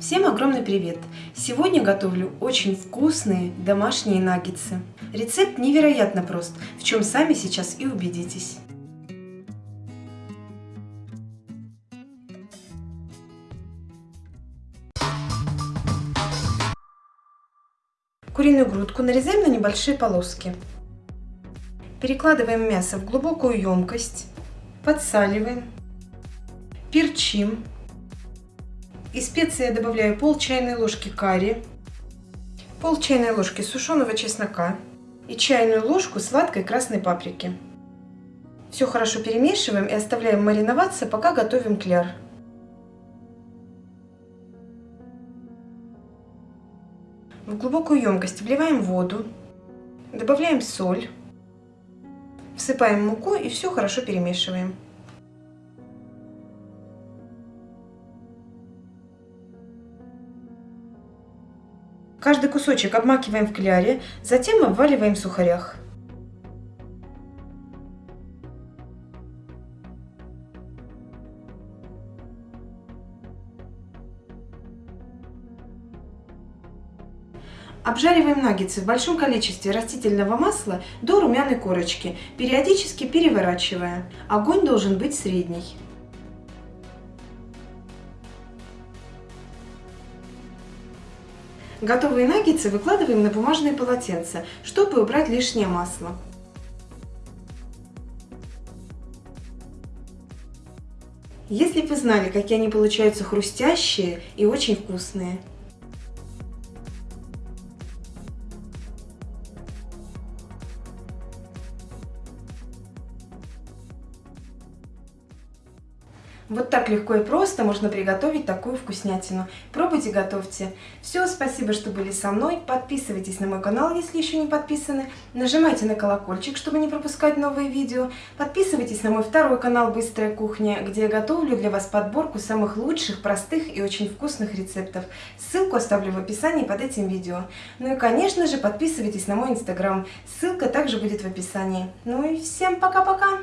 Всем огромный привет! Сегодня готовлю очень вкусные домашние наггетсы. Рецепт невероятно прост, в чем сами сейчас и убедитесь. Куриную грудку нарезаем на небольшие полоски. Перекладываем мясо в глубокую емкость, подсаливаем, перчим из специи я добавляю пол чайной ложки карри, пол чайной ложки сушеного чеснока и чайную ложку сладкой красной паприки. Все хорошо перемешиваем и оставляем мариноваться, пока готовим кляр. В глубокую емкость вливаем воду, добавляем соль, всыпаем муку и все хорошо перемешиваем. Каждый кусочек обмакиваем в кляре, затем обваливаем в сухарях. Обжариваем наггетсы в большом количестве растительного масла до румяной корочки, периодически переворачивая. Огонь должен быть средний. Готовые наггетсы выкладываем на бумажные полотенца, чтобы убрать лишнее масло. Если бы вы знали, какие они получаются хрустящие и очень вкусные. Вот так легко и просто можно приготовить такую вкуснятину. Пробуйте, готовьте. Все, спасибо, что были со мной. Подписывайтесь на мой канал, если еще не подписаны. Нажимайте на колокольчик, чтобы не пропускать новые видео. Подписывайтесь на мой второй канал «Быстрая кухня», где я готовлю для вас подборку самых лучших, простых и очень вкусных рецептов. Ссылку оставлю в описании под этим видео. Ну и, конечно же, подписывайтесь на мой инстаграм. Ссылка также будет в описании. Ну и всем пока-пока!